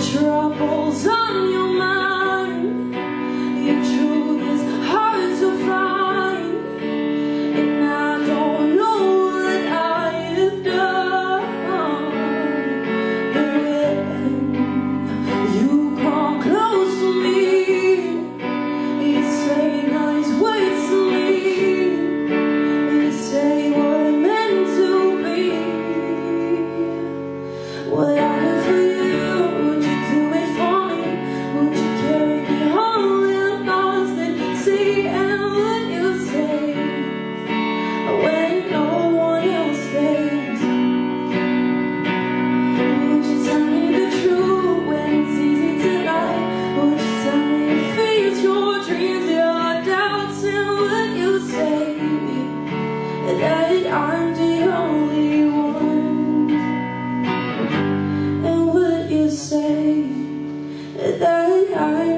troubles on your mind. that I'm the only one. And would you say that I